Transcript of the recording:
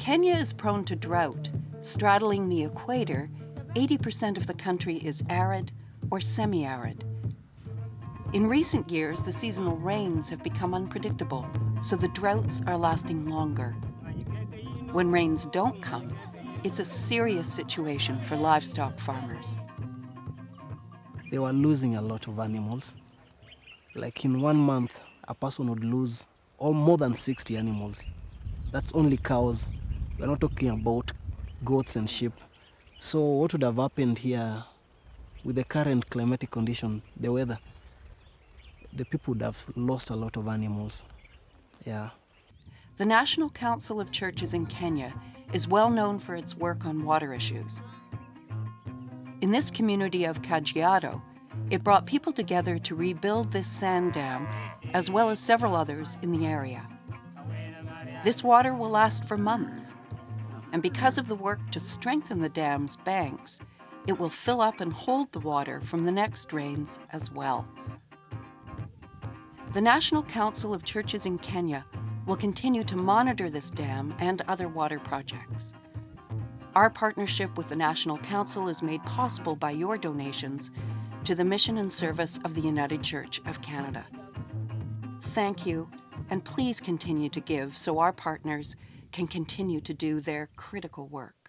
Kenya is prone to drought. Straddling the equator, 80% of the country is arid or semi-arid. In recent years, the seasonal rains have become unpredictable, so the droughts are lasting longer. When rains don't come, it's a serious situation for livestock farmers. They were losing a lot of animals. Like in one month, a person would lose or more than 60 animals. That's only cows. We're not talking about goats and sheep. So what would have happened here with the current climatic condition, the weather, the people would have lost a lot of animals. Yeah. The National Council of Churches in Kenya is well known for its work on water issues. In this community of Kajiado, it brought people together to rebuild this sand dam, as well as several others in the area. This water will last for months, and because of the work to strengthen the dam's banks, it will fill up and hold the water from the next rains as well. The National Council of Churches in Kenya will continue to monitor this dam and other water projects. Our partnership with the National Council is made possible by your donations to the mission and service of the United Church of Canada. Thank you, and please continue to give so our partners can continue to do their critical work.